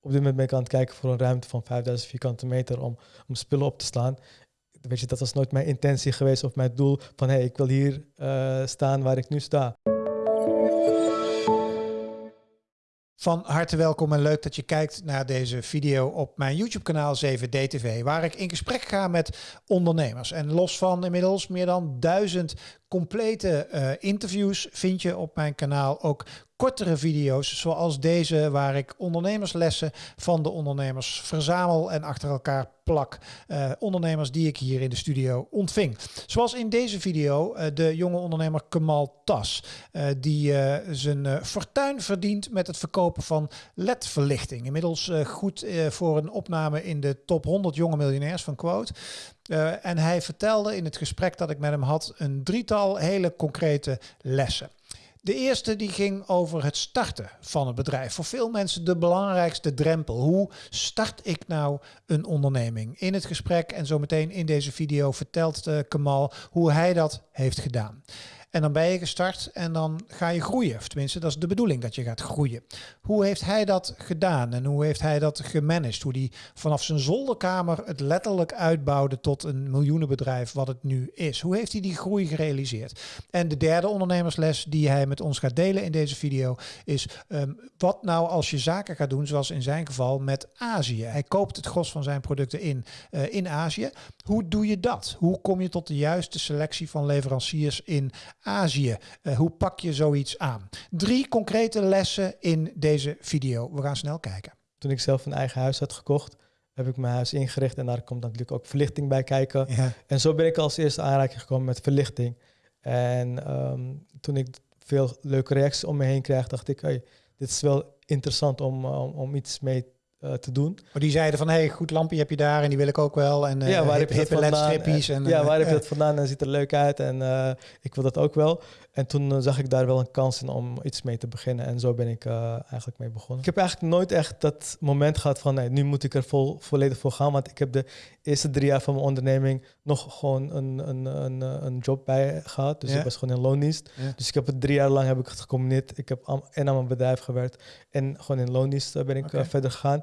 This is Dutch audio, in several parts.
op dit moment ben ik aan het kijken voor een ruimte van 5000 vierkante meter om, om spullen op te slaan. Weet je, dat was nooit mijn intentie geweest of mijn doel van hé, hey, ik wil hier uh, staan waar ik nu sta. Van harte welkom en leuk dat je kijkt naar deze video op mijn YouTube-kanaal 7DTV, waar ik in gesprek ga met ondernemers. En los van inmiddels meer dan duizend complete uh, interviews vind je op mijn kanaal ook kortere video's zoals deze waar ik ondernemerslessen van de ondernemers verzamel en achter elkaar plak. Uh, ondernemers die ik hier in de studio ontving. Zoals in deze video uh, de jonge ondernemer Kemal Tas. Uh, die zijn fortuin verdient met het verkopen van LED-verlichting. Inmiddels goed voor een opname in de top 100 jonge miljonairs van Quote. en hij vertelde in het gesprek dat ik met hem had een drietal hele concrete lessen. De eerste die ging over het starten van een bedrijf. Voor veel mensen de belangrijkste drempel. Hoe start ik nou een onderneming? In het gesprek en zometeen in deze video vertelt uh, Kamal hoe hij dat heeft gedaan. En dan ben je gestart en dan ga je groeien. Of tenminste, dat is de bedoeling dat je gaat groeien. Hoe heeft hij dat gedaan en hoe heeft hij dat gemanaged? Hoe hij vanaf zijn zolderkamer het letterlijk uitbouwde tot een miljoenenbedrijf wat het nu is. Hoe heeft hij die groei gerealiseerd? En de derde ondernemersles die hij met ons gaat delen in deze video is um, wat nou als je zaken gaat doen, zoals in zijn geval met Azië. Hij koopt het gros van zijn producten in uh, in Azië. Hoe doe je dat? Hoe kom je tot de juiste selectie van leveranciers in Azië. Uh, hoe pak je zoiets aan? Drie concrete lessen in deze video. We gaan snel kijken. Toen ik zelf een eigen huis had gekocht, heb ik mijn huis ingericht en daar komt natuurlijk ook verlichting bij kijken. Ja. En zo ben ik als eerste aanraking gekomen met verlichting. En um, toen ik veel leuke reacties om me heen kreeg, dacht ik, hey, dit is wel interessant om, om, om iets mee uh, te doen. Maar die zeiden van, hey, goed lampje heb je daar en die wil ik ook wel. En uh, ja, waar heb je dat vandaan? En, ja, waar heb je dat vandaan en ziet er leuk uit en ik wil dat ook wel. En toen zag ik daar wel een kans in om iets mee te beginnen en zo ben ik eigenlijk mee begonnen. Ik heb eigenlijk nooit echt dat moment gehad van, nee, nu moet ik er vol, volledig voor gaan, want ik heb de eerste drie jaar van mijn onderneming nog gewoon een, een, een, een job bij gehad. Dus ja. ik was gewoon in loondienst. Ja. Dus ik heb het drie jaar lang heb ik het gecombineerd. Ik heb en aan mijn bedrijf gewerkt en gewoon in loondienst ben ik okay. verder gegaan.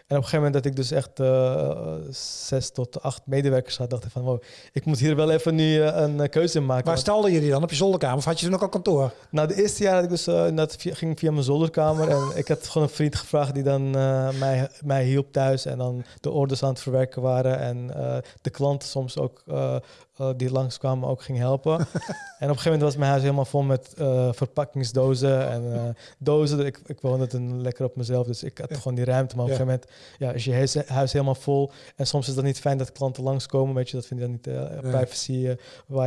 En op een gegeven moment dat ik dus echt uh, zes tot acht medewerkers had, dacht ik van wow, ik moet hier wel even nu uh, een keuze in maken. Waar stalde je die dan? Op je zolderkamer? Of had je toen ook al kantoor? Nou, de eerste jaar had ik dus, uh, dat ging via mijn zolderkamer. en ik had gewoon een vriend gevraagd die dan mij, mij hielp thuis en dan de orders aan het verwerken waren. En de klanten soms ook die langskwamen ook ging helpen. en op een gegeven moment was mijn huis helemaal vol met verpakkingsdozen en dozen. Ik, ik woonde het een lekker op mezelf, dus ik had gewoon die ruimte. Maar op een gegeven moment ja, is je huis, huis, helemaal vol. En soms is dat niet fijn dat klanten langskomen, weet je. Dat vind je dan niet, privacy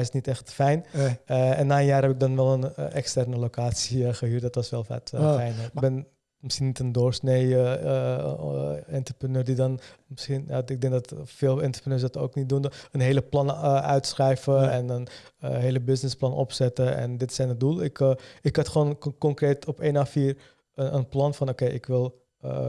is niet echt fijn. en na een jaar heb ik dan wel een externe locatie gehuurd. Dat was wel vet oh. fijn. Ik ben misschien niet een doorsnee uh, entrepreneur die dan misschien, ja, ik denk dat veel entrepreneurs dat ook niet doen, een hele plan uh, uitschrijven en een hele businessplan opzetten en dit zijn het doel. Ik, ik had gewoon concreet op 1 A4 een, een plan van oké, okay, ik wil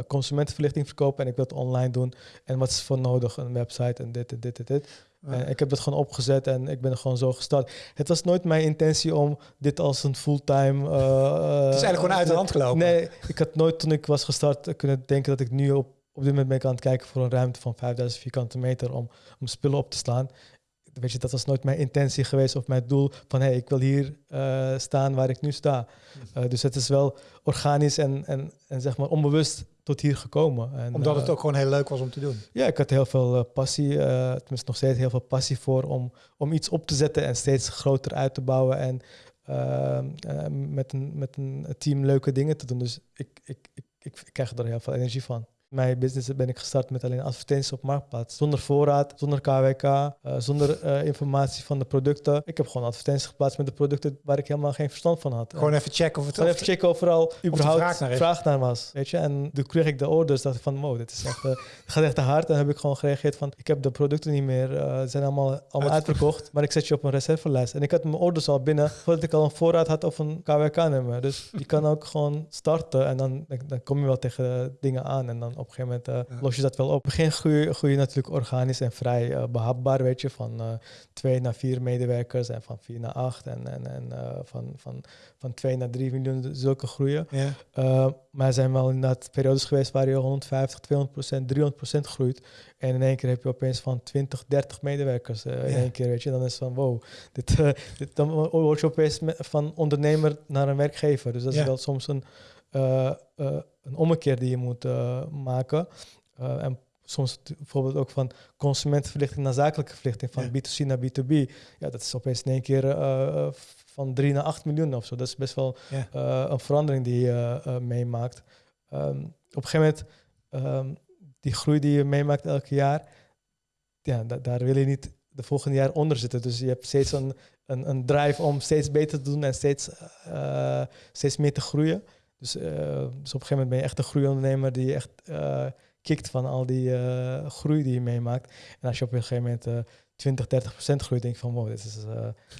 consumentenverlichting verkopen en ik wil het online doen en wat is voor nodig, een website en dit en dit en dit. En ik heb dat gewoon opgezet en ik ben er gewoon zo gestart. Het was nooit mijn intentie om dit als een fulltime. Uh, het is eigenlijk gewoon uit de hand gelopen. Nee, ik had nooit toen ik was gestart kunnen denken dat ik nu op, op dit moment ben ik aan het kijken voor een ruimte van 5000 vierkante meter om, om spullen op te slaan. Weet je, dat was nooit mijn intentie geweest of mijn doel van hé, hey, ik wil hier uh, staan waar ik nu sta. Uh, dus het is wel organisch en, en, en zeg maar onbewust tot hier gekomen. En, Omdat het ook gewoon heel leuk was om te doen? Ja, ik had heel veel passie, tenminste nog steeds heel veel passie voor om, om iets op te zetten en steeds groter uit te bouwen en met, een, met een team leuke dingen te doen. Dus ik, ik, ik, ik krijg er heel veel energie van. Mijn business ben ik gestart met alleen advertenties op Marktplaats. Zonder voorraad, zonder KWK, uh, eh, zonder uh, informatie van de producten. Ik heb gewoon advertenties geplaatst met de producten waar ik helemaal geen verstand van had. Gewoon even checken of het... Gewoon even checken overal überhaupt vraag naar, vraag naar, was. Weet je? En toen kreeg ik de orders, dacht ik van wow, dit is echt, uh, gaat echt te hard. En heb ik gewoon gereageerd van ik heb de producten niet meer, ze zijn allemaal, allemaal uitverkocht. Maar ik zet je op een reservelijst. En ik had mijn orders al binnen voordat ik al een voorraad had of een KWK-nummer. Dus je kan ook gewoon starten en dan, dan kom je wel tegen dingen aan en dan op een gegeven moment uh, los je dat wel op. Begin groei, groei je natuurlijk organisch en vrij uh, behapbaar, weet je, van uh, twee naar vier medewerkers en van vier naar acht en, en, en van, van, van twee naar drie miljoen, zulke groeien. Yeah. maar er zijn wel inderdaad periodes geweest waar je 150, 200 procent, 300 procent groeit. En in één keer heb je opeens van 20, 30 medewerkers in één keer, weet je. Dan is het van, wow, dit, dit, dan word je opeens van ondernemer naar een werkgever. Dus dat is wel soms een uh, een ommekeer die je moet uh, maken. en soms bijvoorbeeld ook van consumentenverlichting naar zakelijke verlichting, van B2C naar B2B. Ja, dat is opeens in één keer van 3 naar 8 miljoen of zo. Dat is best wel ja. een verandering die je meemaakt. Um, op een gegeven moment, um, die groei die je meemaakt elke jaar, ja, da daar wil je niet de volgende jaar onder zitten. Dus je hebt steeds een, een, een drive om steeds beter te doen en steeds, steeds meer te groeien. Dus, uh, dus op een gegeven moment ben je echt een groeiondernemer die echt uh, kikt van al die uh, groei die je meemaakt. En als je op een gegeven moment 20, 30 procent groeit, denk je van wow, dit is,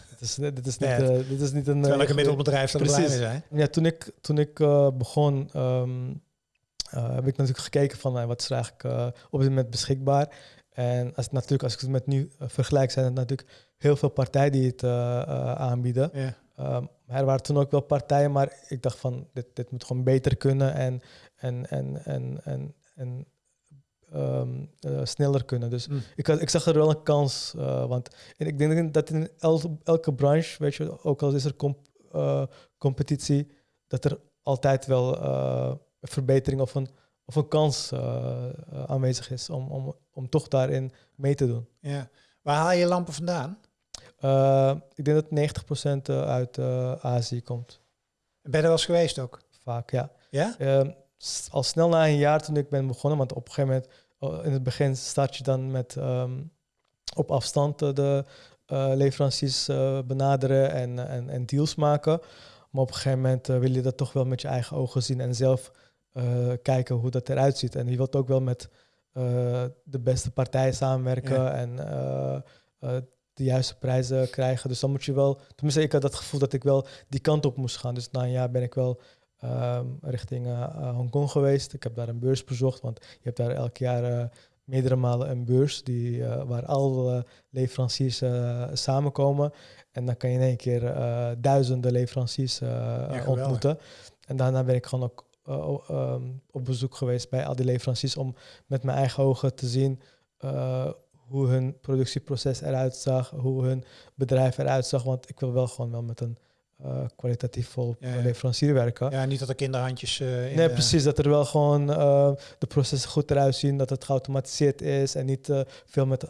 dit is, dit is, niet, dit is niet een... Terwijl ik een middelbedrijf blij mee zijn. Ja, toen ik, toen ik begon, um, heb ik natuurlijk gekeken van wat is er eigenlijk op dit moment beschikbaar. En als, natuurlijk, als ik het met nu vergelijk, zijn het natuurlijk heel veel partijen die het aanbieden. Ja. Um, er waren toen ook wel partijen, maar ik dacht van dit, dit moet gewoon beter kunnen en, en, en, en, en, en um, uh, sneller kunnen. Dus mm. ik, ik zag er wel een kans. Uh, want en ik denk dat in el, elke branche, weet je, ook al is er comp, uh, competitie, dat er altijd wel een verbetering of een, of een kans aanwezig is om, om, om toch daarin mee te doen. Ja. Waar haal je lampen vandaan? Uh, ik denk dat 90% eh, uit uh, Azië komt. Ben je er wel eens geweest ook? Vaak, ja. Ja? Uh, al snel na een jaar toen ik ben begonnen, want op een gegeven moment, oh, in het begin start je dan met um, op afstand de leveranciers benaderen en, en, en, deals maken. Maar op een gegeven moment wil je dat toch wel met je eigen ogen zien en zelf kijken hoe dat eruit ziet. En je wilt ook wel met de beste partijen samenwerken ja. en de juiste prijzen krijgen. Dus dan moet je wel, tenminste ik had dat gevoel dat ik wel die kant op moest gaan. Dus na een jaar ben ik wel um, richting uh, Hongkong geweest. Ik heb daar een beurs bezocht, want je hebt daar elk jaar uh, meerdere malen een beurs die, uh, waar alle leveranciers samenkomen. En dan kan je in één keer duizenden leveranciers ja, ontmoeten. En daarna ben ik gewoon ook um, op bezoek geweest bij al die leveranciers om met mijn eigen ogen te zien hoe hun productieproces eruit zag, hoe hun bedrijf eruit zag. Want ik wil wel gewoon wel met een uh, kwalitatief vol leverancier werken. Ja, niet dat er kinderhandjes uh, in Nee, precies. Dat er wel gewoon uh, de processen goed eruit zien. Dat het geautomatiseerd is en niet veel met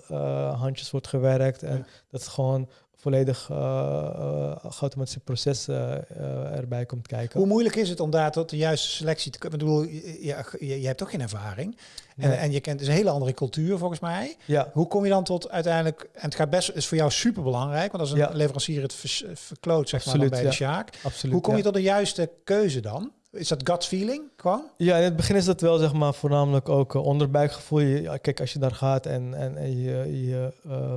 handjes wordt gewerkt. En dat het gewoon volledig uh, uh, geautomatiseerd proces uh, erbij komt kijken. Hoe moeilijk is het om daar tot de juiste selectie te komen? Ik bedoel, je, je, je hebt toch geen ervaring. En, en je kent dus een hele andere cultuur volgens mij. Ja. Hoe kom je dan tot uiteindelijk... En het gaat best, is voor jou super belangrijk. Want als een ja. leverancier het verkloot, zeg Absoluut, maar, bij ja. de Sjaak. Absoluut, Hoe kom je tot de juiste keuze dan? Is dat gut feeling gewoon? Ja, in het begin is dat wel zeg maar voornamelijk ook onderbuikgevoel. Je, kijk, als je daar gaat en, en, en je, je ehm, uh,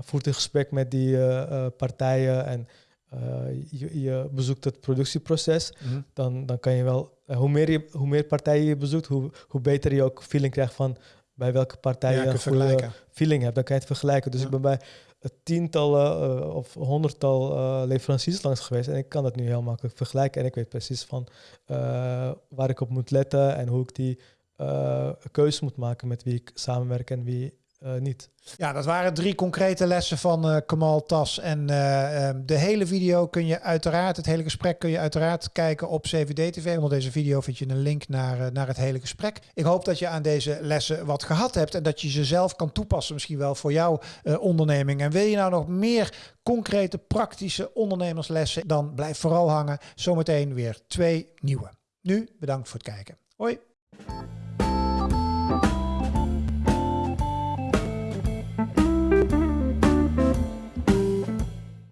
voert een gesprek met die uh, partijen en je, je, bezoekt het productieproces, mm -hmm. dan, dan kan je wel, hoe, meer je, hoe meer partijen je bezoekt, hoe, hoe beter je ook feeling krijgt van bij welke partij ja, je een goede feeling hebt. Dan kan je het vergelijken. Dus ja. ik ben bij tientallen uh, of honderdtal uh, leveranciers langs geweest en ik kan dat nu heel makkelijk vergelijken en ik weet precies van uh, waar ik op moet letten en hoe ik die keuze moet maken met wie ik samenwerk en wie uh, niet. Ja, dat waren drie concrete lessen van uh, Kamal Tas. En uh, um, de hele video kun je uiteraard, het hele gesprek kun je uiteraard kijken op CVD TV. Onder deze video vind je een link naar, naar het hele gesprek. Ik hoop dat je aan deze lessen wat gehad hebt en dat je ze zelf kan toepassen, misschien wel voor jouw onderneming. En wil je nou nog meer concrete, praktische ondernemerslessen, dan blijf vooral hangen. Zometeen weer twee nieuwe. Nu bedankt voor het kijken. Hoi.